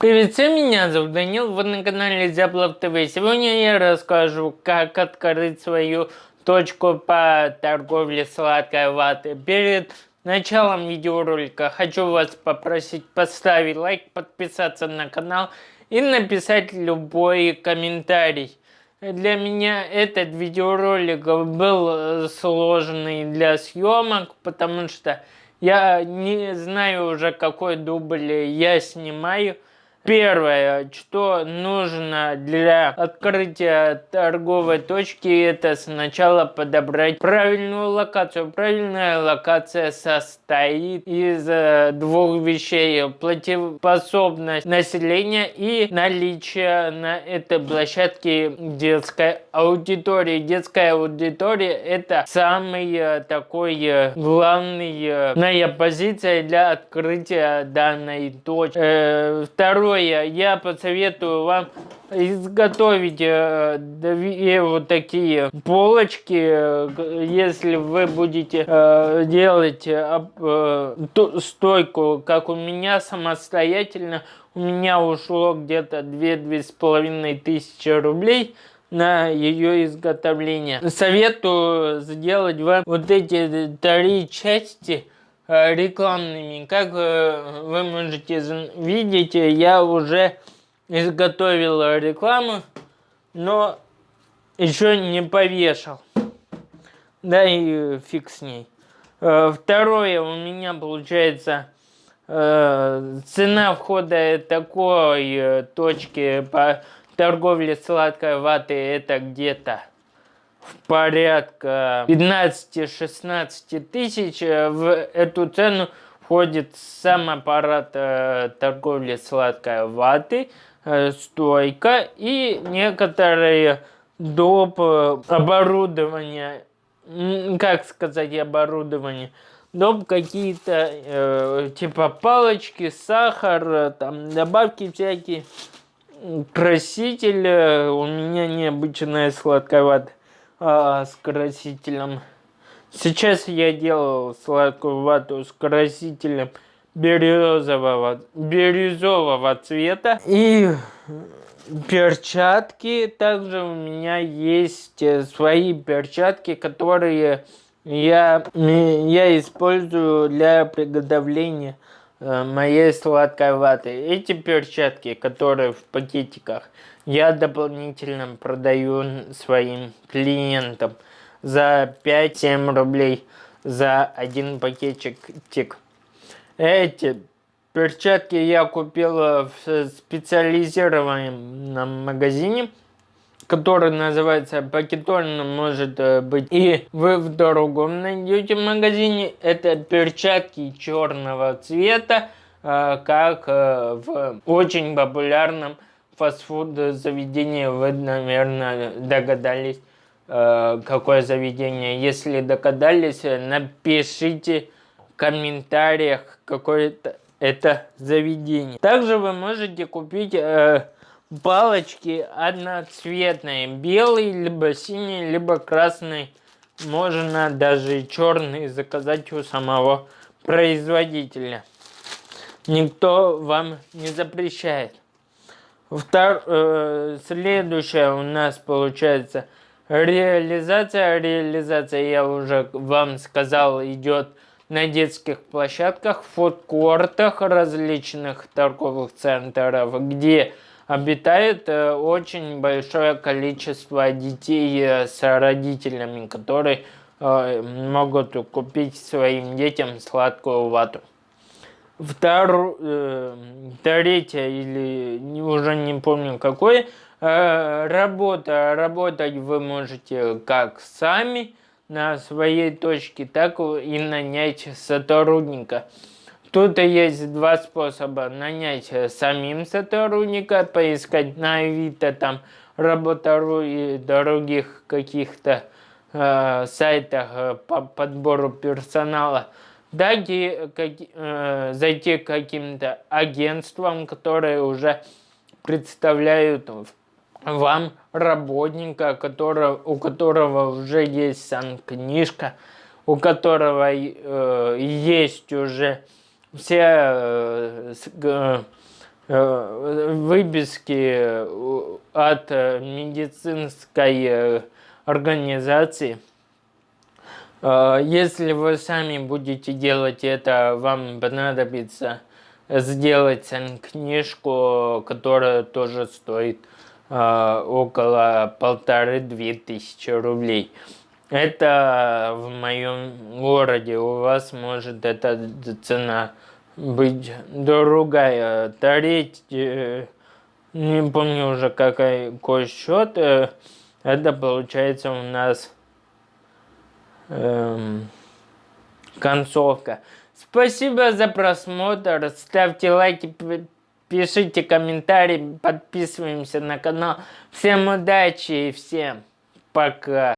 Привет меня зовут Данил, вы на канале Зяблов ТВ. Сегодня я расскажу, как открыть свою точку по торговле сладкой ваты. Перед началом видеоролика хочу вас попросить поставить лайк, подписаться на канал и написать любой комментарий. Для меня этот видеоролик был сложный для съемок, потому что я не знаю уже какой дубль я снимаю. Первое, что нужно для открытия торговой точки, это сначала подобрать правильную локацию. Правильная локация состоит из э, двух вещей. Платежеспособность населения и наличие на этой площадке детской аудитории. Детская аудитория это самый э, такой э, главная позиция для открытия данной точки. Второе Второе, я посоветую вам изготовить э, две вот такие полочки, э, если вы будете э, делать стойку, как у меня самостоятельно, у меня ушло где-то две-две с половиной тысячи рублей на ее изготовление. Советую сделать вам вот эти три части, Э, рекламными. Как э, вы можете видеть, я уже изготовил рекламу, но еще не повешал. Да и фиг с ней. Э, второе, у меня получается цена входа такой точки по торговле сладкой ваты это где-то в порядка 15-16 тысяч. Э, в эту цену входит сам аппарат э, торговли сладкой ваты, э, стойка и некоторые доп. оборудование, как сказать оборудование, доп. какие-то э, типа палочки, сахар, там добавки всякие, краситель, у меня необычная сладкая а, с красителем. Сейчас я делал сладкую вату с красителем бирюзового, бирюзового цвета. И перчатки. Также у меня есть э, свои перчатки, которые я, я использую для приготовления моей сладкой ваты. Эти перчатки, которые в пакетиках, я дополнительно продаю своим клиентам за 5-7 рублей за один пакетик тик. Эти перчатки я купил в специализированном магазине, который называется Пакетон, может э, быть и вы в другом найдете магазине. Это перчатки черного цвета, э, как э, в очень популярном фастфуд заведение, вы, наверное, догадались, какое заведение. Если догадались, напишите в комментариях, какое это заведение. Также вы можете купить палочки одноцветные, белый, либо синий, либо красный. Можно даже черный заказать у самого производителя. Никто вам не запрещает. Втор, э, следующая у нас получается реализация. Реализация, я уже вам сказал, идет на детских площадках, фудкортах различных торговых центров, где обитает э, очень большое количество детей э, с родителями, которые э, могут купить своим детям сладкую вату. Втор, э, третье или уже не помню какое, работа. Работать вы можете как сами на своей точке, так и нанять сотрудника. Тут есть два способа. Нанять самим сотрудника, поискать на Авито, там, Работа.ру и других каких-то э, сайтах э, по подбору персонала дайте как, э, зайти к каким-то агентствам, которые уже представляют вам работника, которого, у которого уже есть санкнижка, у которого э, есть уже все э, э, выписки э, от э, медицинской организации. Если вы сами будете делать это, вам понадобится сделать книжку, которая тоже стоит около полторы-две тысячи рублей. Это в моем городе, у вас может эта цена быть другая. Треть, э, не помню уже какой, какой счет, э, это получается у нас эм, концовка. Спасибо за просмотр, ставьте лайки, пишите комментарии, подписываемся на канал. Всем удачи и всем пока.